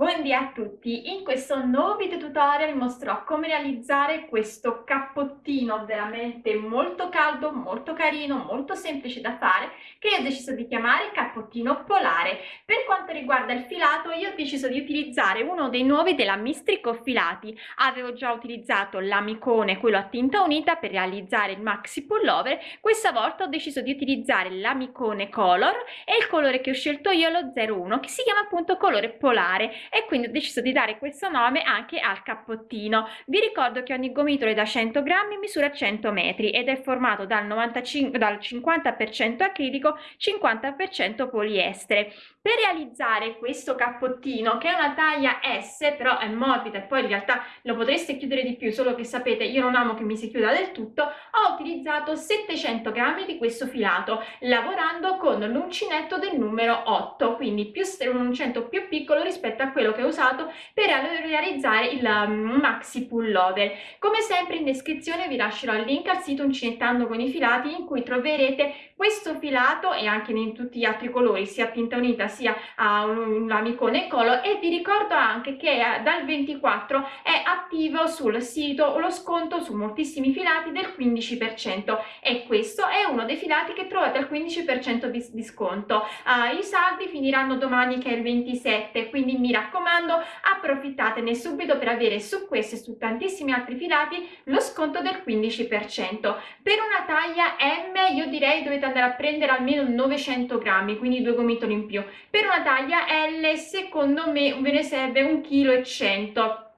Buondì a tutti, in questo nuovo video tutorial mostrerò come realizzare questo cappottino veramente molto caldo, molto carino, molto semplice da fare che io ho deciso di chiamare cappottino polare. Per quanto riguarda il filato io ho deciso di utilizzare uno dei nuovi della Mistrico Filati, avevo già utilizzato l'amicone, quello a tinta unita per realizzare il maxi pullover, questa volta ho deciso di utilizzare l'amicone color e il colore che ho scelto io è lo 01 che si chiama appunto colore polare e quindi ho deciso di dare questo nome anche al cappottino. Vi ricordo che ogni gomitolo da 100 grammi misura 100 metri ed è formato dal, 95, dal 50% acrilico, 50% poliestere. Per realizzare questo cappottino, che è una taglia S, però è morbida e poi in realtà lo potreste chiudere di più, solo che sapete io non amo che mi si chiuda del tutto, ho utilizzato 700 grammi di questo filato, lavorando con l'uncinetto del numero 8, quindi più un uncinetto più piccolo rispetto a quello che ho usato per realizzare il um, maxi pullover. Come sempre in descrizione vi lascerò il link al sito Uncinettando con i filati in cui troverete questo filato e anche in tutti gli altri colori, sia tinta unita sia a un, l'amicone color e vi ricordo anche che eh, dal 24 è attivo sul sito lo sconto su moltissimi filati del 15% e questo è uno dei filati che trovate al 15% di, di sconto. Uh, I saldi finiranno domani che è il 27 quindi mi raccomando approfittatene subito per avere su questo e su tantissimi altri filati lo sconto del 15%. Per una taglia M io direi dovete andare a prendere almeno 900 grammi quindi due gomitoli in più. Per una taglia L secondo me ve ne serve 1,1 kg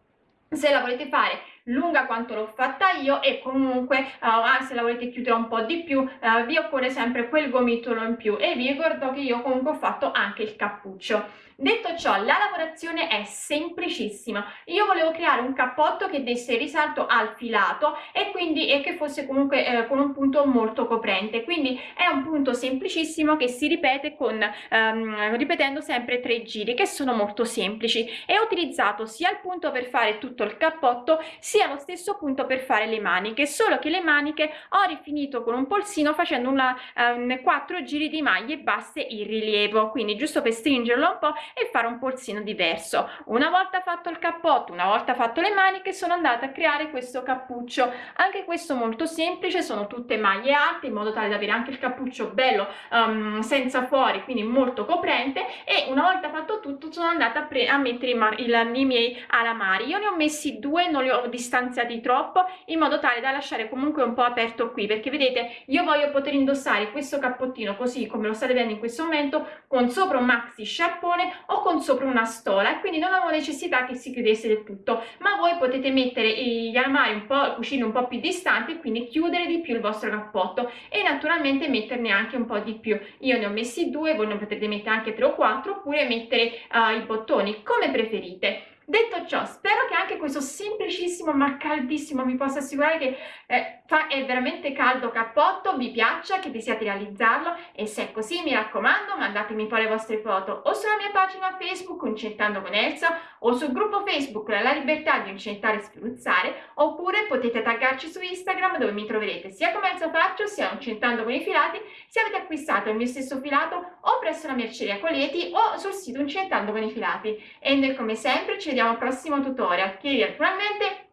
se la volete fare lunga quanto l'ho fatta io e comunque uh, se la volete chiudere un po' di più uh, vi occorre sempre quel gomitolo in più. E vi ricordo che io comunque ho fatto anche il cappuccio Detto ciò, la lavorazione è semplicissima. Io volevo creare un cappotto che desse risalto al filato e quindi e che fosse comunque eh, con un punto molto coprente. Quindi è un punto semplicissimo che si ripete con ehm, ripetendo sempre tre giri che sono molto semplici. E ho utilizzato sia il punto per fare tutto il cappotto sia lo stesso punto per fare le maniche, solo che le maniche ho rifinito con un polsino facendo una ehm, quattro giri di maglie basse in rilievo. Quindi giusto per stringerlo un po' e fare un polsino diverso. Una volta fatto il cappotto una volta fatto le maniche sono andata a creare questo cappuccio. Anche questo molto semplice sono tutte maglie alte in modo tale da avere anche il cappuccio bello um, senza fuori quindi molto coprente. E una volta fatto tutto sono andata a, a mettere i, i, i miei alamari. Io ne ho messi due non li ho distanziati troppo in modo tale da lasciare comunque un po' aperto qui perché vedete io voglio poter indossare questo cappottino così come lo state vedendo in questo momento con sopra un maxi sciarpone o con sopra una stola e quindi non avevo necessità che si chiudesse del tutto. Ma voi potete mettere gli armadi un po' cuscini un po' più distanti e quindi chiudere di più il vostro cappotto e naturalmente metterne anche un po' di più. Io ne ho messi due voi ne potete mettere anche tre o quattro oppure mettere uh, i bottoni come preferite Detto ciò, spero che anche questo semplicissimo ma caldissimo, vi posso assicurare che eh, fa, è veramente caldo cappotto, vi piaccia, che desiate realizzarlo. E se è così mi raccomando mandatemi poi le vostre foto o sulla mia pagina Facebook Uncentando con Elsa o sul gruppo Facebook La Libertà di Uncentare e Spruzzare oppure potete taggarci su Instagram dove mi troverete sia come Elsa Faccio sia Uncentando con i filati se avete acquistato il mio stesso filato o presso la merceria Coleti o sul sito Uncentando con i filati. E noi come sempre ci vediamo vediamo al prossimo tutorial che naturalmente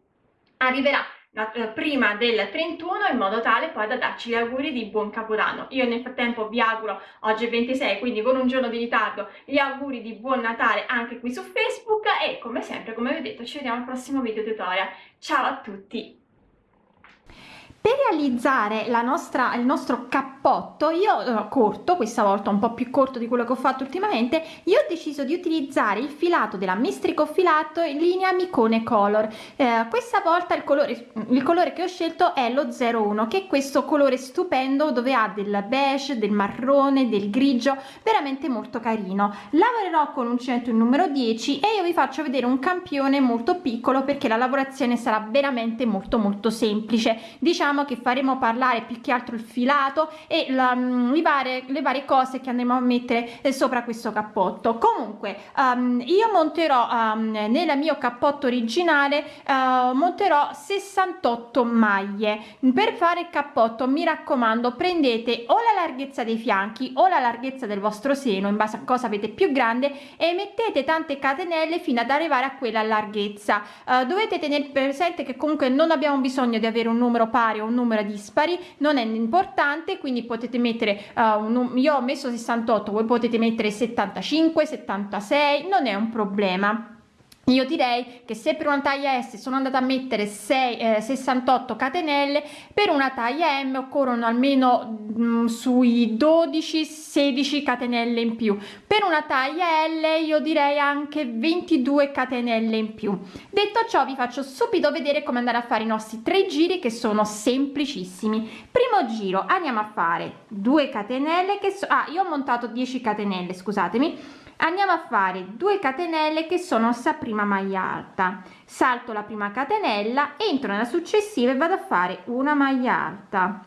arriverà eh, prima del 31 in modo tale poi da darci gli auguri di buon capodanno. Io nel frattempo vi auguro oggi è 26 quindi con un giorno di ritardo gli auguri di buon natale anche qui su facebook e come sempre come vi ho detto ci vediamo al prossimo video tutorial. Ciao a tutti per realizzare nostra, il nostro cappotto io eh, corto questa volta un po più corto di quello che ho fatto ultimamente io ho deciso di utilizzare il filato della mistrico filato in linea micone color. Eh, questa volta il colore il colore che ho scelto è lo 01 che è questo colore stupendo dove ha del beige del marrone del grigio veramente molto carino. Lavorerò con un centro il numero 10 e io vi faccio vedere un campione molto piccolo perché la lavorazione sarà veramente molto molto semplice. Diciamo diciamo che faremo parlare più che altro il filato e la, mm, le, varie, le varie cose che andremo a mettere eh, sopra questo cappotto. Comunque um, io monterò um, nel mio cappotto originale uh, monterò 68 maglie. Per fare il cappotto mi raccomando prendete o la larghezza dei fianchi o la larghezza del vostro seno in base a cosa avete più grande e mettete tante catenelle fino ad arrivare a quella larghezza. Uh, dovete tenere presente che comunque non abbiamo bisogno di avere un numero pari o un numero dispari non è importante quindi potete mettere uh, un, io ho messo 68 voi potete mettere 75 76 non è un problema io direi che se per una taglia S sono andata a mettere 6, eh, 68 catenelle per una taglia M occorrono almeno mh, mm, sui 12 16 catenelle in più. Per una taglia L io direi anche 22 catenelle in più. Detto ciò vi faccio subito vedere come andare a fare i nostri tre giri che sono semplicissimi. Primo giro andiamo a fare 2 catenelle che so ah io ho montato 10 catenelle scusatemi. Andiamo a fare 2 catenelle che sono sta prima maglia alta. Salto la prima catenella entro nella successiva e vado a fare una maglia alta.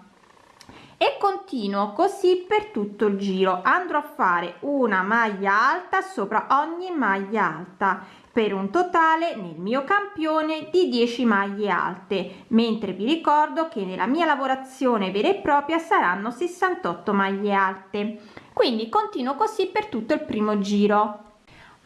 E continuo così per tutto il giro. Andrò a fare una maglia alta sopra ogni maglia alta per un totale nel mio campione di 10 maglie alte. Mentre vi ricordo che nella mia lavorazione vera e propria saranno 68 maglie alte. Quindi continuo così per tutto il primo giro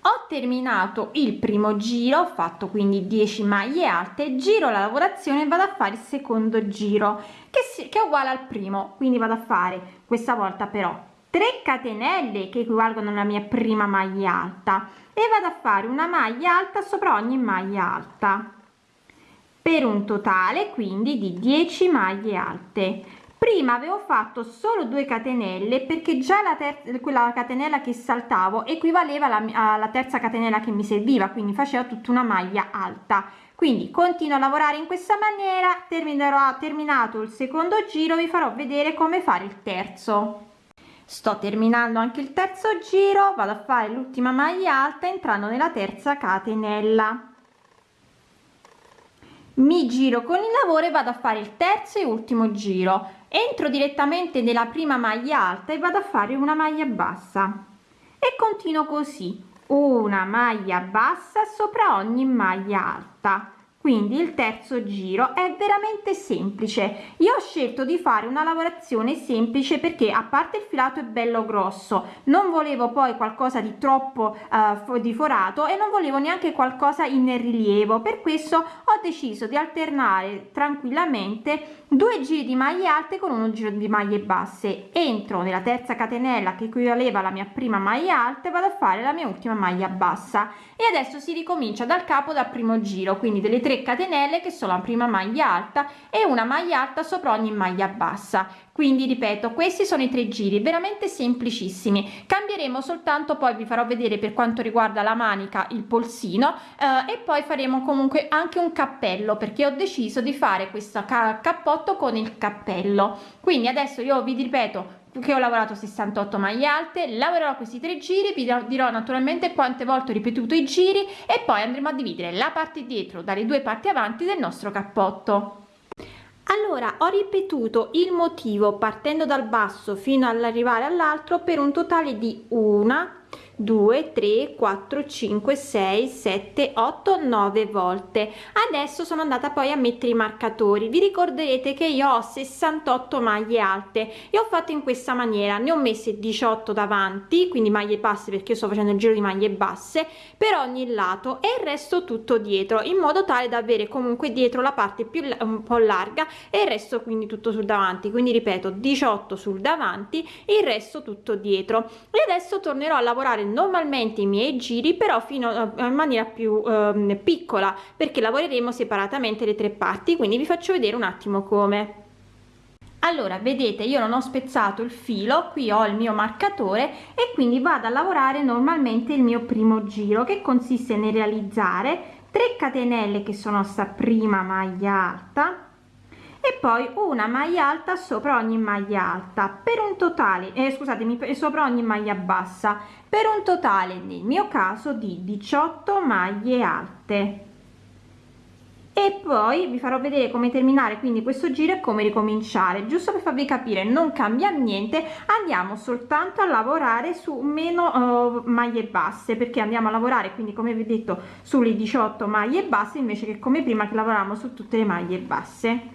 ho terminato il primo giro ho fatto quindi 10 maglie alte giro la lavorazione e vado a fare il secondo giro che, si, che è uguale al primo. Quindi vado a fare questa volta però 3 catenelle che equivalgono alla mia prima maglia alta e vado a fare una maglia alta sopra ogni maglia alta. Per un totale quindi di 10 maglie alte prima avevo fatto solo 2 catenelle perché già la terza quella catenella che saltavo equivaleva alla, alla terza catenella che mi serviva quindi faceva tutta una maglia alta. Quindi continuo a lavorare in questa maniera terminerò terminato il secondo giro vi farò vedere come fare il terzo. Sto terminando anche il terzo giro vado a fare l'ultima maglia alta entrando nella terza catenella. Mi giro con il lavoro e vado a fare il terzo e ultimo giro entro direttamente nella prima maglia alta e vado a fare una maglia bassa. E continuo così una maglia bassa sopra ogni maglia alta quindi il terzo giro è veramente semplice. Io ho scelto di fare una lavorazione semplice perché a parte il filato è bello grosso non volevo poi qualcosa di troppo uh, di forato e non volevo neanche qualcosa in rilievo. Per questo ho deciso di alternare tranquillamente due giri di maglie alte con uno giro di maglie basse. Entro nella terza catenella che equivaleva alla mia prima maglia alta vado a fare la mia ultima maglia bassa. E adesso si ricomincia dal capo dal primo giro quindi delle 3 catenelle che sono la prima maglia alta e una maglia alta sopra ogni maglia bassa. Quindi ripeto questi sono i tre giri veramente semplicissimi. Cambieremo soltanto poi vi farò vedere per quanto riguarda la manica il polsino eh, e poi faremo comunque anche un cappello perché ho deciso di fare questo ca cappotto con il cappello. Quindi adesso io vi ripeto che ho lavorato 68 maglie alte lavorerò questi tre giri vi dirò naturalmente quante volte ho ripetuto i giri e poi andremo a dividere la parte dietro dalle due parti avanti del nostro cappotto. Allora ho ripetuto il motivo partendo dal basso fino all'arrivare all'altro per un totale di una 2 3 4 5 6 7 8 9 volte. Adesso sono andata poi a mettere i marcatori. Vi ricorderete che io ho 68 maglie alte e ho fatto in questa maniera. Ne ho messe 18 davanti quindi maglie basse perché io sto facendo il giro di maglie basse per ogni lato e il resto tutto dietro in modo tale da avere comunque dietro la parte più un po larga e il resto quindi tutto sul davanti. Quindi ripeto 18 sul davanti il resto tutto dietro. E adesso tornerò a lavorare normalmente i miei giri però fino a, in maniera più eh, piccola perché lavoreremo separatamente le tre parti quindi vi faccio vedere un attimo come. Allora vedete io non ho spezzato il filo qui ho il mio marcatore e quindi vado a lavorare normalmente il mio primo giro che consiste nel realizzare 3 catenelle che sono sta prima maglia alta e poi una maglia alta sopra ogni maglia alta. Per un totale eh, scusatemi sopra ogni maglia bassa. Per un totale nel mio caso di 18 maglie alte. E poi vi farò vedere come terminare quindi questo giro e come ricominciare. Giusto per farvi capire non cambia niente andiamo soltanto a lavorare su meno uh, maglie basse perché andiamo a lavorare quindi come vi ho detto sulle 18 maglie basse invece che come prima che lavoravamo su tutte le maglie basse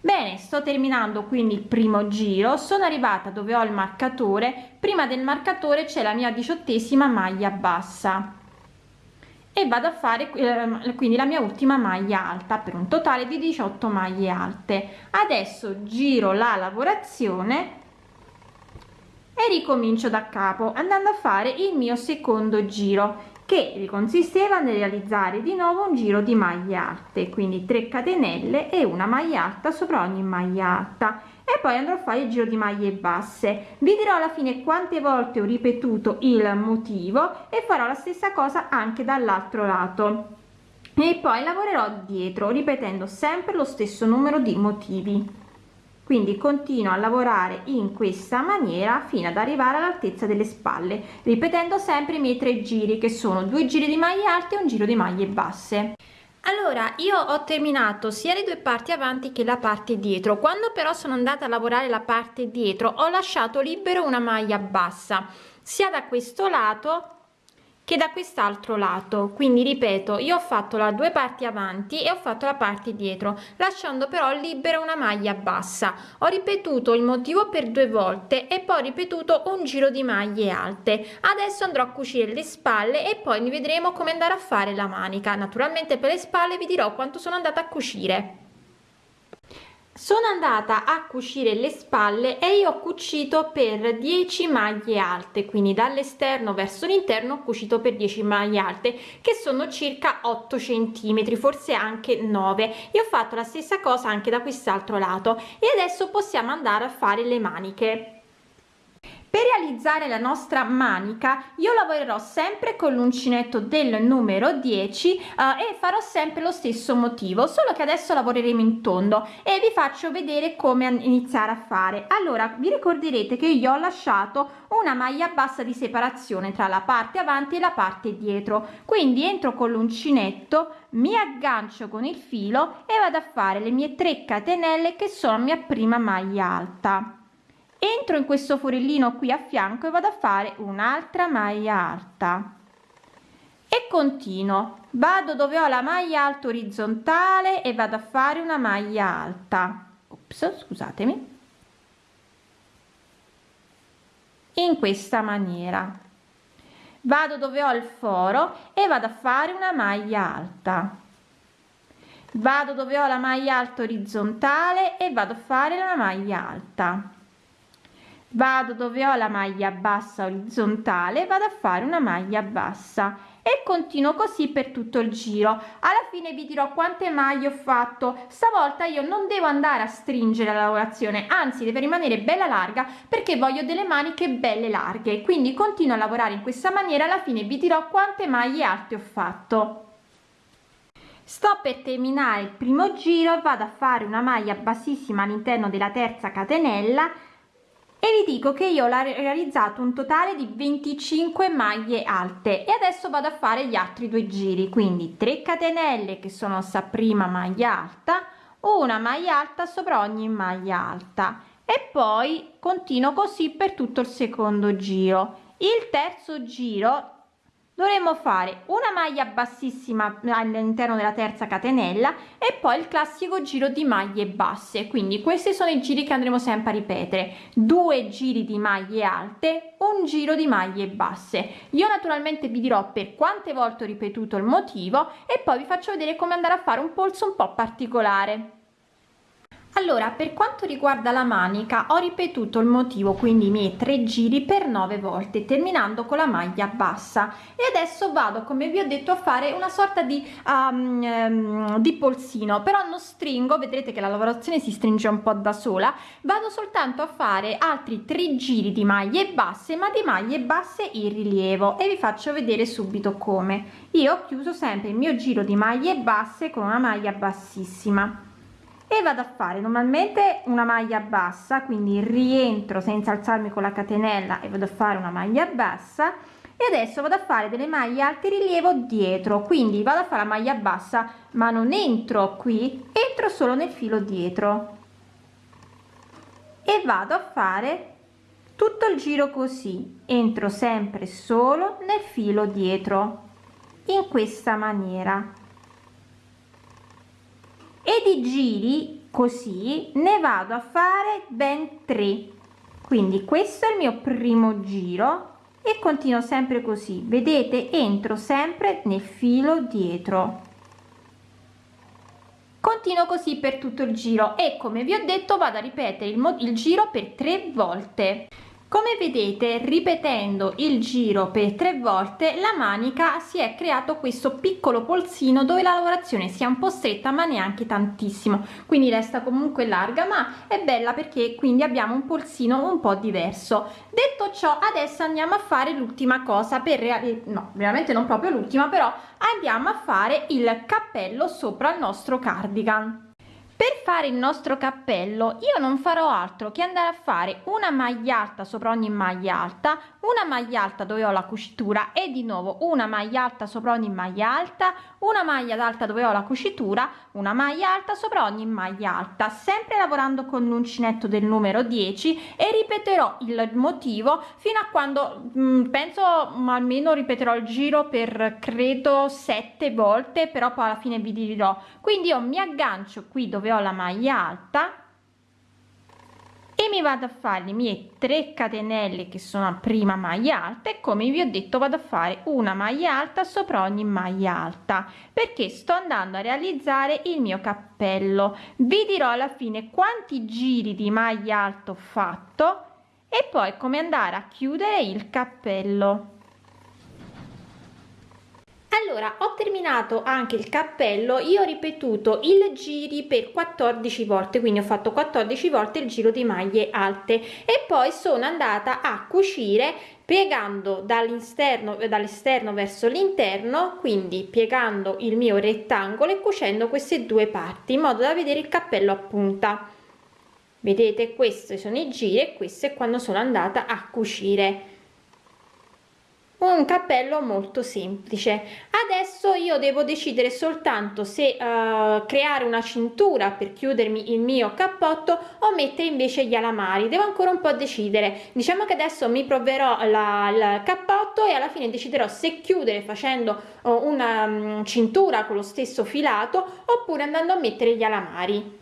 bene sto terminando quindi il primo giro. Sono arrivata dove ho il marcatore. Prima del marcatore c'è la mia diciottesima maglia bassa. E vado a fare eh, quindi la mia ultima maglia alta per un totale di 18 maglie alte. Adesso giro la lavorazione e ricomincio da capo andando a fare il mio secondo giro che consisteva nel realizzare di nuovo un giro di maglie alte quindi 3 catenelle e una maglia alta sopra ogni maglia alta. E poi andrò a fare il giro di maglie basse. Vi dirò alla fine quante volte ho ripetuto il motivo e farò la stessa cosa anche dall'altro lato. E poi lavorerò dietro ripetendo sempre lo stesso numero di motivi quindi continuo a lavorare in questa maniera fino ad arrivare all'altezza delle spalle ripetendo sempre i miei tre giri che sono due giri di maglie alte e un giro di maglie basse. Allora io ho terminato sia le due parti avanti che la parte dietro. Quando però sono andata a lavorare la parte dietro ho lasciato libero una maglia bassa sia da questo lato che da quest'altro lato. Quindi ripeto io ho fatto la due parti avanti e ho fatto la parte dietro lasciando però libera una maglia bassa. Ho ripetuto il motivo per due volte e poi ripetuto un giro di maglie alte. Adesso andrò a cucire le spalle e poi vedremo come andare a fare la manica. Naturalmente per le spalle vi dirò quanto sono andata a cucire sono andata a cucire le spalle e io ho cucito per 10 maglie alte quindi dall'esterno verso l'interno ho cucito per 10 maglie alte che sono circa 8 centimetri forse anche 9 e ho fatto la stessa cosa anche da quest'altro lato. E adesso possiamo andare a fare le maniche per realizzare la nostra manica io lavorerò sempre con l'uncinetto del numero 10 eh, e farò sempre lo stesso motivo solo che adesso lavoreremo in tondo e vi faccio vedere come iniziare a fare. Allora vi ricorderete che io ho lasciato una maglia bassa di separazione tra la parte avanti e la parte dietro. Quindi entro con l'uncinetto mi aggancio con il filo e vado a fare le mie 3 catenelle che sono mia prima maglia alta entro in questo forellino qui a fianco e vado a fare un'altra maglia alta. E continuo. Vado dove ho la maglia alta orizzontale e vado a fare una maglia alta. Ops, scusatemi. In questa maniera. Vado dove ho il foro e vado a fare una maglia alta. Vado dove ho la maglia alta orizzontale e vado a fare una maglia alta vado dove ho la maglia bassa orizzontale vado a fare una maglia bassa e continuo così per tutto il giro. Alla fine vi dirò quante maglie ho fatto. Stavolta io non devo andare a stringere la lavorazione anzi deve rimanere bella larga perché voglio delle maniche belle larghe. Quindi continuo a lavorare in questa maniera alla fine vi dirò quante maglie alte ho fatto. Sto per terminare il primo giro vado a fare una maglia bassissima all'interno della terza catenella e vi dico che io ho realizzato un totale di 25 maglie alte. E adesso vado a fare gli altri due giri. Quindi 3 catenelle che sono sta prima maglia alta una maglia alta sopra ogni maglia alta. E poi continuo così per tutto il secondo giro. Il terzo giro dovremmo fare una maglia bassissima all'interno della terza catenella e poi il classico giro di maglie basse. Quindi questi sono i giri che andremo sempre a ripetere. Due giri di maglie alte un giro di maglie basse. Io naturalmente vi dirò per quante volte ho ripetuto il motivo e poi vi faccio vedere come andare a fare un polso un po particolare allora per quanto riguarda la manica ho ripetuto il motivo quindi i miei tre giri per nove volte terminando con la maglia bassa. E adesso vado come vi ho detto a fare una sorta di, um, um, di polsino però non stringo vedrete che la lavorazione si stringe un po da sola. Vado soltanto a fare altri tre giri di maglie basse ma di maglie basse in rilievo e vi faccio vedere subito come. Io ho chiuso sempre il mio giro di maglie basse con una maglia bassissima e vado a fare normalmente una maglia bassa quindi rientro senza alzarmi con la catenella e vado a fare una maglia bassa. E adesso vado a fare delle maglie alte rilievo dietro quindi vado a fare la maglia bassa ma non entro qui entro solo nel filo dietro. E vado a fare tutto il giro così entro sempre solo nel filo dietro in questa maniera e di giri così ne vado a fare ben 3 quindi questo è il mio primo giro e continuo sempre così. Vedete entro sempre nel filo dietro. Continuo così per tutto il giro e come vi ho detto vado a ripetere il, il giro per tre volte come vedete ripetendo il giro per tre volte la manica si è creato questo piccolo polsino dove la lavorazione sia un po stretta ma neanche tantissimo. Quindi resta comunque larga ma è bella perché quindi abbiamo un polsino un po diverso. Detto ciò adesso andiamo a fare l'ultima cosa per no veramente non proprio l'ultima però andiamo a fare il cappello sopra il nostro cardigan per fare il nostro cappello io non farò altro che andare a fare una maglia alta sopra ogni maglia alta una maglia alta dove ho la cucitura e di nuovo una maglia alta sopra ogni maglia alta una maglia alta dove ho la cucitura una maglia alta sopra ogni maglia alta. Sempre lavorando con l'uncinetto del numero 10 e ripeterò il motivo fino a quando mh, mm, penso almeno ripeterò il giro per credo sette volte però poi alla fine vi dirò. Quindi io mi aggancio qui dove ho la maglia alta e mi vado a fare le mie 3 catenelle che sono a prima maglia alta e come vi ho detto vado a fare una maglia alta sopra ogni maglia alta perché sto andando a realizzare il mio cappello. Vi dirò alla fine quanti giri di maglia alta ho fatto e poi come andare a chiudere il cappello allora ho terminato anche il cappello io ho ripetuto il giri per 14 volte quindi ho fatto 14 volte il giro di maglie alte e poi sono andata a cucire piegando dall'esterno dall'esterno verso l'interno quindi piegando il mio rettangolo e cucendo queste due parti in modo da vedere il cappello a punta. Vedete questi sono i giri e questo è quando sono andata a cucire un cappello molto semplice. Adesso io devo decidere soltanto se uh, creare una cintura per chiudermi il mio cappotto o mettere invece gli alamari. Devo ancora un po decidere. Diciamo che adesso mi proverò la, il cappotto e alla fine deciderò se chiudere facendo uh, una um, cintura con lo stesso filato oppure andando a mettere gli alamari